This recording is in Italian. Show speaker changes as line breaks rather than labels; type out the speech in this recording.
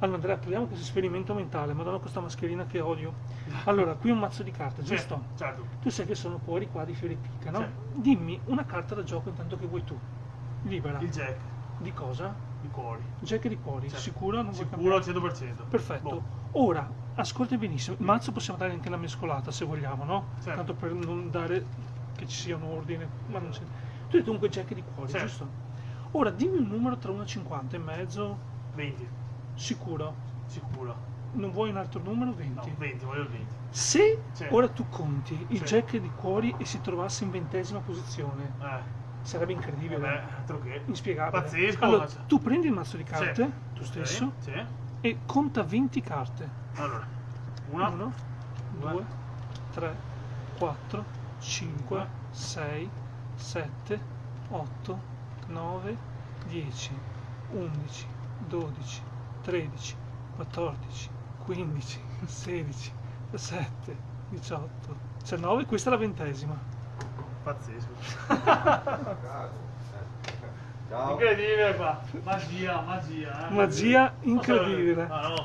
Allora Andrea, proviamo questo esperimento mentale, madonna questa mascherina che odio. Allora, qui un mazzo di carte, giusto? Certo, certo. Tu sai che sono cuori qua di fiore picca, no? Certo. Dimmi una carta da gioco intanto che vuoi tu. Libera. Il jack. Di cosa? Di cuori. Jack di cuori, certo. sicuro? Non sicuro al 100%. Perfetto. Boh. Ora, ascolta benissimo, il mazzo possiamo dare anche la mescolata se vogliamo, no? Certo. Tanto per non dare che ci sia un ordine, ma non c'è. Tu hai dunque jack di cuori, certo. giusto? Ora, dimmi un numero tra 1 e 50 e mezzo. 20. Sicuro? Sicuro. Non vuoi un altro numero? 20. No, 20, voglio il 20. Se sì. ora tu conti il sì. jack di cuori e si trovasse in ventesima posizione, eh. sarebbe incredibile. Vabbè, altro che. Inspiegabile. Pazzesco. Allora, tu prendi il mazzo di carte, sì. tu stesso, e conta 20 carte. Allora, 1, 2, 3, 4, 5, 6, 7, 8, 9, 10, 11, 12, 13, 14, 15, 16, 17, 18, 19, questa è la ventesima. Pazzesco. Ciao. Incredibile qua, magia, magia. Eh? Magia incredibile. Ah, no.